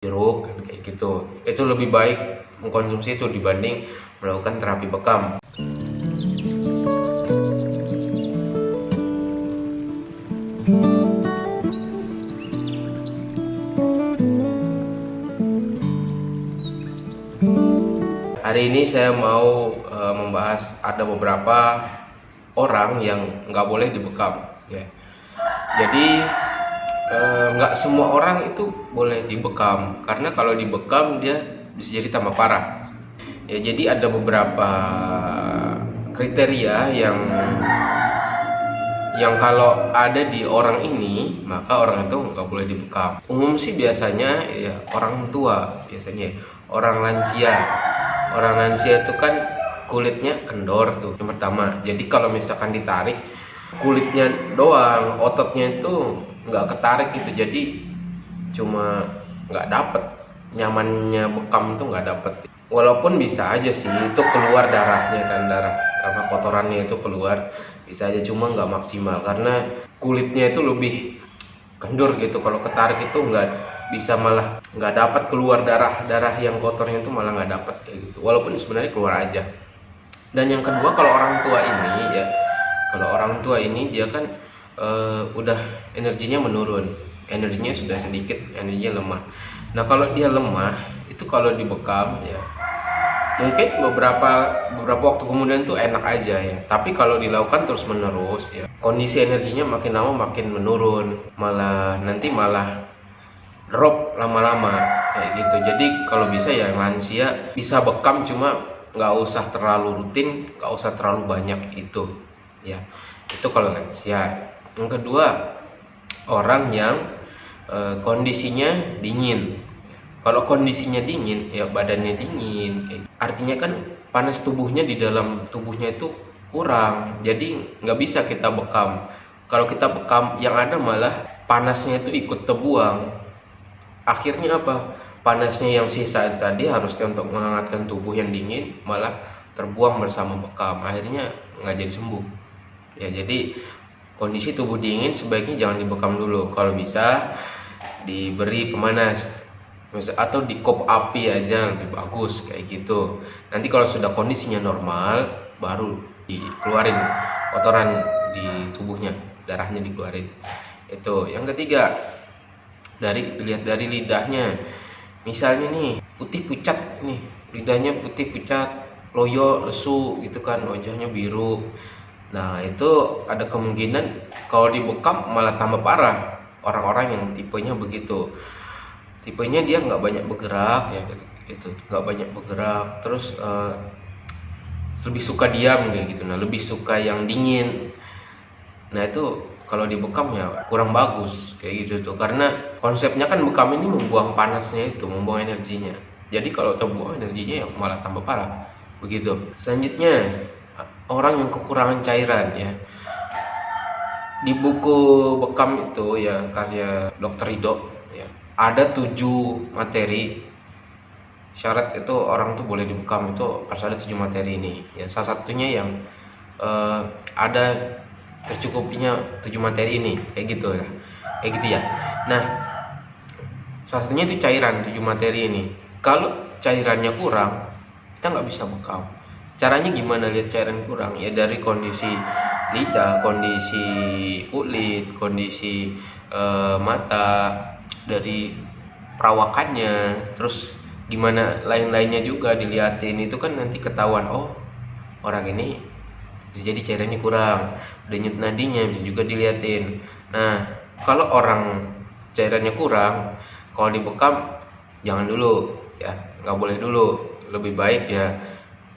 jeruk kayak gitu. Itu lebih baik mengkonsumsi itu dibanding melakukan terapi bekam. Hari ini saya mau e, membahas ada beberapa orang yang nggak boleh dibekam ya. Jadi eh, nggak semua orang itu boleh dibekam. Karena kalau dibekam dia bisa jadi tambah parah. Ya jadi ada beberapa kriteria yang yang kalau ada di orang ini maka orang itu nggak boleh dibekam. Umum sih biasanya ya orang tua biasanya. Orang lansia. Orang lansia itu kan kulitnya kendor tuh yang pertama. Jadi kalau misalkan ditarik kulitnya doang ototnya itu nggak ketarik gitu. Jadi cuma nggak dapet. Nyamannya bekam tuh nggak dapet. Walaupun bisa aja sih itu keluar darahnya kan darah apa kotorannya itu keluar. Bisa aja cuma nggak maksimal. Karena kulitnya itu lebih kendur gitu. Kalau ketarik itu nggak bisa malah nggak dapat keluar darah darah yang kotornya itu malah nggak dapat gitu. Walaupun sebenarnya keluar aja. Dan yang kedua kalau orang tua ini ya kalau orang tua ini dia kan uh, udah energinya menurun. Energinya sudah sedikit energinya lemah. Nah kalau dia lemah itu kalau dibekam ya mungkin beberapa beberapa waktu kemudian tuh enak aja ya. Tapi kalau dilakukan terus menerus ya kondisi energinya makin lama makin menurun. Malah nanti malah drop lama-lama kayak gitu. Jadi kalau bisa ya lansia bisa bekam cuma nggak usah terlalu rutin nggak usah terlalu banyak itu ya itu kalau lansia yang kedua orang yang e, kondisinya dingin. Kalau kondisinya dingin ya badannya dingin. Artinya kan panas tubuhnya di dalam tubuhnya itu kurang. Jadi nggak bisa kita bekam. Kalau kita bekam yang ada malah panasnya itu ikut terbuang. Akhirnya apa? Panasnya yang sisa tadi harusnya untuk menghangatkan tubuh yang dingin malah terbuang bersama bekam. Akhirnya nggak jadi sembuh ya jadi kondisi tubuh dingin sebaiknya jangan dibekam dulu. Kalau bisa diberi pemanas. Atau di kop api aja lebih bagus kayak gitu. Nanti kalau sudah kondisinya normal baru dikeluarin kotoran di tubuhnya darahnya dikeluarin. Itu. Yang ketiga dari lihat dari lidahnya. Misalnya nih putih pucat nih. Lidahnya putih pucat loyo lesu gitu kan wajahnya biru nah itu ada kemungkinan kalau dibekam malah tambah parah. Orang-orang yang tipenya begitu. Tipenya dia nggak banyak bergerak ya itu nggak banyak bergerak terus uh, lebih suka diam kayak gitu. Nah lebih suka yang dingin. Nah itu kalau dibekam ya kurang bagus kayak gitu tuh. Karena konsepnya kan bekam ini membuang panasnya itu membuang energinya. Jadi kalau terbuang energinya ya malah tambah parah. Begitu. Selanjutnya orang yang kekurangan cairan ya. Di buku bekam itu ya karya dokter Rido ya ada tujuh materi. Syarat itu orang tuh boleh dibekam itu harus ada tujuh materi ini. Ya salah satunya yang uh, ada tercukupinya tujuh materi ini kayak gitu ya. Kayak gitu ya. Nah salah satunya itu cairan tujuh materi ini. Kalau cairannya kurang kita nggak bisa bekam caranya gimana lihat cairan kurang? Ya dari kondisi lidah kondisi kulit kondisi uh, mata dari perawakannya terus gimana lain-lainnya juga dilihatin itu kan nanti ketahuan oh orang ini bisa jadi cairannya kurang. Denyut nadinya bisa juga diliatin. Nah kalau orang cairannya kurang kalau dibekam jangan dulu ya. Nggak boleh dulu. Lebih baik ya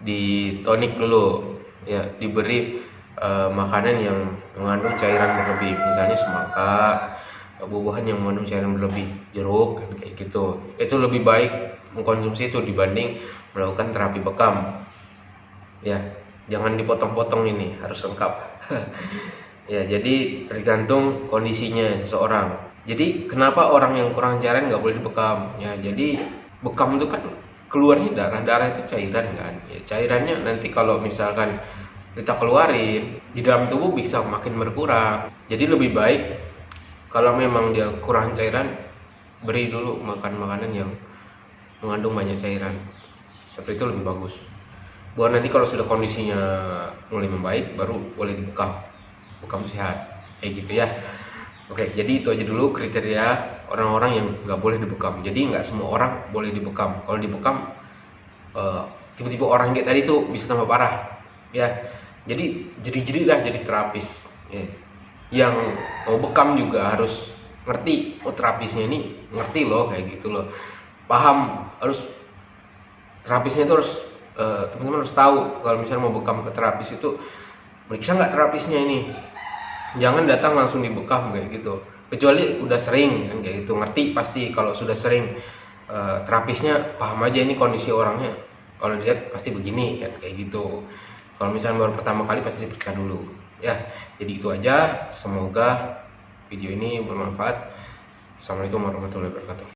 di tonik dulu. Ya diberi uh, makanan yang mengandung cairan berlebih. Misalnya semangka buah-buahan yang mengandung cairan berlebih jeruk kayak gitu. Itu lebih baik mengkonsumsi itu dibanding melakukan terapi bekam. Ya jangan dipotong-potong ini harus lengkap. Ya jadi tergantung kondisinya seseorang jadi kenapa orang yang kurang cairan nggak boleh dibekam? Ya jadi bekam itu kan keluarnya darah darah itu cairan kan. Ya, cairannya nanti kalau misalkan kita keluarin di dalam tubuh bisa makin berkurang. Jadi lebih baik kalau memang dia kurang cairan beri dulu makan makanan yang mengandung banyak cairan. Seperti itu lebih bagus. Buat nanti kalau sudah kondisinya mulai membaik baru boleh dibekam bekam sehat. Kayak gitu ya. Oke jadi itu aja dulu kriteria orang-orang yang nggak boleh dibekam. Jadi nggak semua orang boleh dibekam. Kalau dibekam eh, tiba-tiba orang kayak tadi tuh bisa tambah parah ya. Jadi jadi-jadi lah jadi terapis ya. yang mau bekam juga harus ngerti oh terapisnya ini ngerti loh kayak gitu loh. Paham harus terapisnya itu harus eh, teman-teman harus tahu kalau misalnya mau bekam ke terapis itu bisa nggak terapisnya ini? Jangan datang langsung dibekam kayak gitu kecuali udah sering kan kayak gitu ngerti pasti kalau sudah sering. Eh, terapisnya paham aja ini kondisi orangnya. Kalau dilihat pasti begini kan kayak gitu. Kalau misalnya baru pertama kali pasti diperiksa dulu. Ya jadi itu aja. Semoga video ini bermanfaat. Assalamualaikum warahmatullahi wabarakatuh